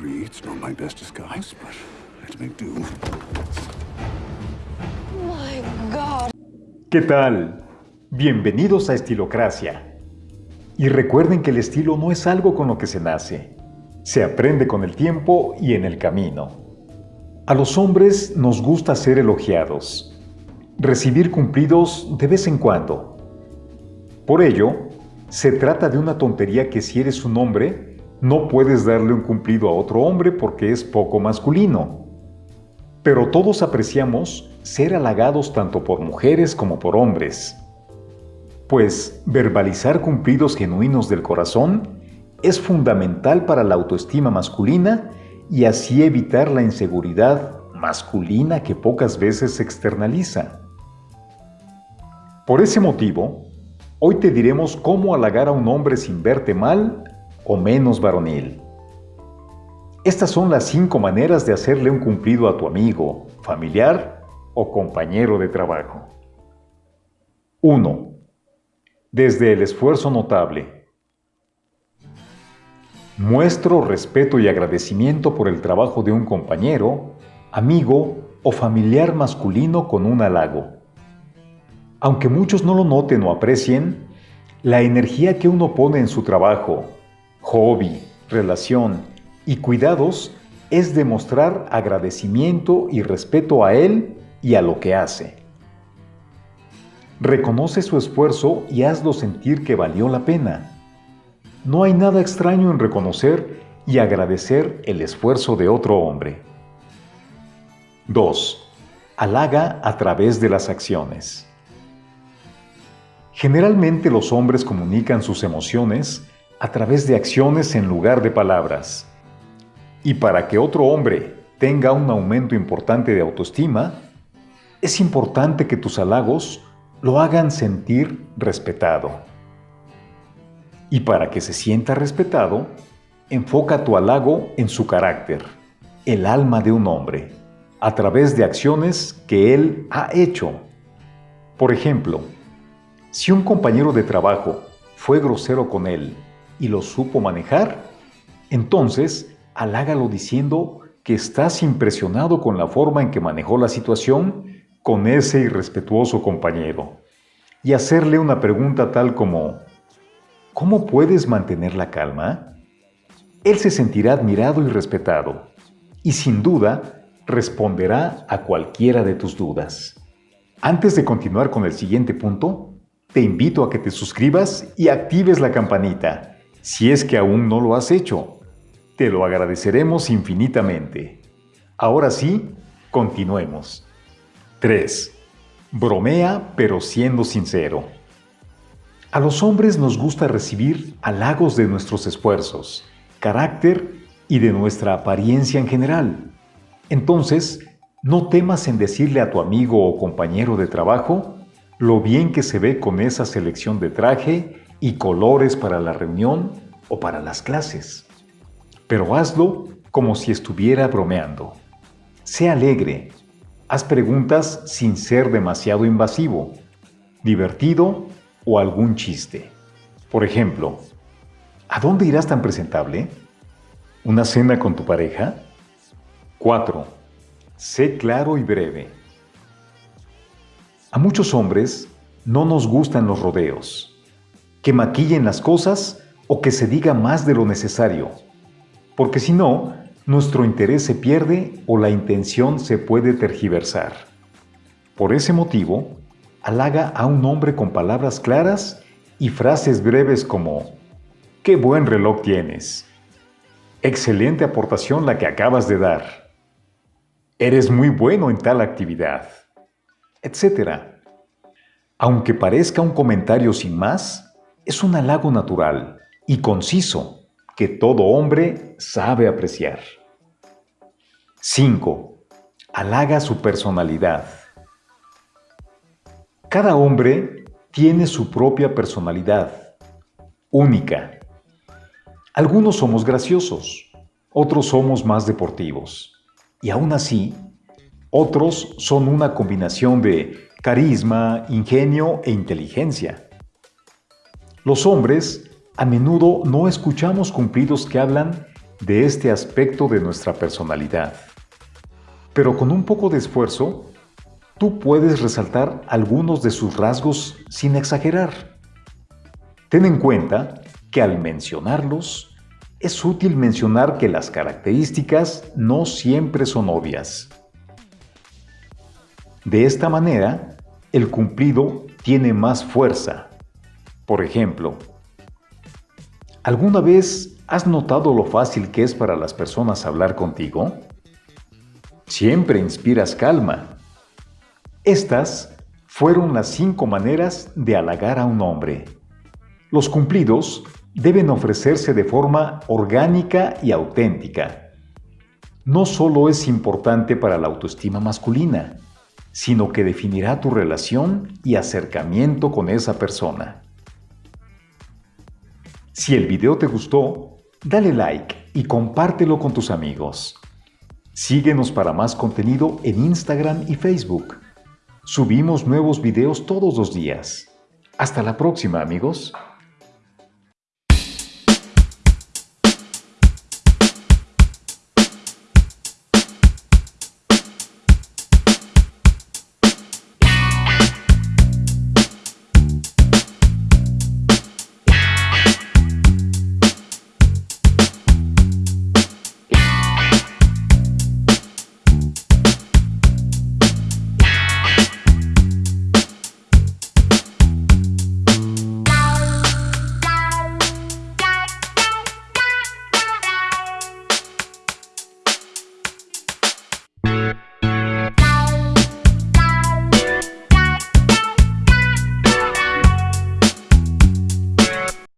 agree it's not my best disguise, but let's make do. My God. ¿Qué tal? Bienvenidos a Estilocracia. Y recuerden que el estilo no es algo con lo que se nace. Se aprende con el tiempo y en el camino. A los hombres nos gusta ser elogiados, recibir cumplidos de vez en cuando. Por ello, se trata de una tontería que si eres un hombre, no puedes darle un cumplido a otro hombre porque es poco masculino. Pero todos apreciamos ser halagados tanto por mujeres como por hombres. Pues verbalizar cumplidos genuinos del corazón es fundamental para la autoestima masculina y así evitar la inseguridad masculina que pocas veces se externaliza. Por ese motivo, hoy te diremos cómo halagar a un hombre sin verte mal o menos varonil. Estas son las cinco maneras de hacerle un cumplido a tu amigo, familiar o compañero de trabajo. 1. Desde el esfuerzo notable. Muestro respeto y agradecimiento por el trabajo de un compañero, amigo o familiar masculino con un halago. Aunque muchos no lo noten o aprecien, la energía que uno pone en su trabajo, hobby, relación y cuidados es demostrar agradecimiento y respeto a él y a lo que hace. Reconoce su esfuerzo y hazlo sentir que valió la pena. No hay nada extraño en reconocer y agradecer el esfuerzo de otro hombre. 2. Halaga a través de las acciones. Generalmente los hombres comunican sus emociones a través de acciones en lugar de palabras. Y para que otro hombre tenga un aumento importante de autoestima, es importante que tus halagos lo hagan sentir respetado. Y para que se sienta respetado, enfoca tu halago en su carácter, el alma de un hombre, a través de acciones que él ha hecho. Por ejemplo, si un compañero de trabajo fue grosero con él y lo supo manejar, entonces halágalo diciendo que estás impresionado con la forma en que manejó la situación con ese irrespetuoso compañero y hacerle una pregunta tal como ¿Cómo puedes mantener la calma? Él se sentirá admirado y respetado y sin duda responderá a cualquiera de tus dudas. Antes de continuar con el siguiente punto, te invito a que te suscribas y actives la campanita, si es que aún no lo has hecho. Te lo agradeceremos infinitamente. Ahora sí, continuemos. 3. Bromea pero siendo sincero. A los hombres nos gusta recibir halagos de nuestros esfuerzos, carácter y de nuestra apariencia en general. Entonces, no temas en decirle a tu amigo o compañero de trabajo lo bien que se ve con esa selección de traje y colores para la reunión o para las clases. Pero hazlo como si estuviera bromeando. Sé alegre. Haz preguntas sin ser demasiado invasivo, divertido o algún chiste. Por ejemplo, ¿a dónde irás tan presentable? ¿Una cena con tu pareja? 4. Sé claro y breve. A muchos hombres no nos gustan los rodeos, que maquillen las cosas o que se diga más de lo necesario, porque si no, nuestro interés se pierde o la intención se puede tergiversar. Por ese motivo, halaga a un hombre con palabras claras y frases breves como ¡Qué buen reloj tienes! Excelente aportación la que acabas de dar. Eres muy bueno en tal actividad etc. Aunque parezca un comentario sin más, es un halago natural y conciso que todo hombre sabe apreciar. 5. Halaga su personalidad. Cada hombre tiene su propia personalidad, única. Algunos somos graciosos, otros somos más deportivos, y aún así otros son una combinación de carisma, ingenio e inteligencia. Los hombres a menudo no escuchamos cumplidos que hablan de este aspecto de nuestra personalidad. Pero con un poco de esfuerzo, tú puedes resaltar algunos de sus rasgos sin exagerar. Ten en cuenta que al mencionarlos, es útil mencionar que las características no siempre son obvias. De esta manera, el cumplido tiene más fuerza. Por ejemplo, ¿alguna vez has notado lo fácil que es para las personas hablar contigo? Siempre inspiras calma. Estas fueron las cinco maneras de halagar a un hombre. Los cumplidos deben ofrecerse de forma orgánica y auténtica. No solo es importante para la autoestima masculina, sino que definirá tu relación y acercamiento con esa persona. Si el video te gustó, dale like y compártelo con tus amigos. Síguenos para más contenido en Instagram y Facebook. Subimos nuevos videos todos los días. Hasta la próxima amigos.